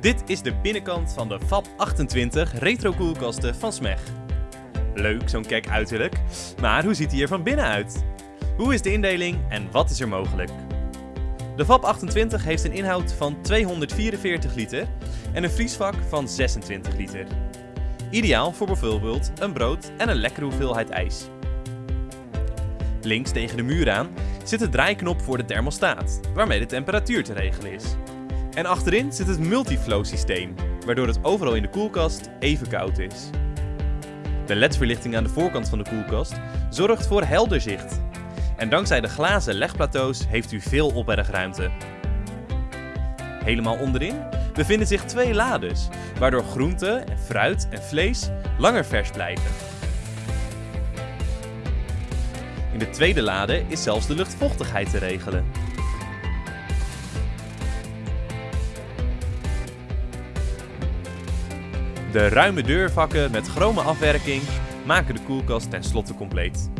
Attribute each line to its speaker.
Speaker 1: Dit is de binnenkant van de FAB 28 retro koelkasten van Smeg. Leuk zo'n kek uiterlijk, maar hoe ziet hij er van binnen uit? Hoe is de indeling en wat is er mogelijk? De FAB 28 heeft een inhoud van 244 liter en een vriesvak van 26 liter. Ideaal voor bijvoorbeeld een brood en een lekkere hoeveelheid ijs. Links tegen de muur aan zit de draaiknop voor de thermostaat, waarmee de temperatuur te regelen is. En achterin zit het multiflow systeem, waardoor het overal in de koelkast even koud is. De LED-verlichting aan de voorkant van de koelkast zorgt voor helder zicht. En dankzij de glazen legplateaus heeft u veel opbergruimte. Helemaal onderin bevinden zich twee lades, waardoor groente, fruit en vlees langer vers blijven. In de tweede lade is zelfs de luchtvochtigheid te regelen. De ruime deurvakken met chrome afwerking maken de koelkast tenslotte compleet.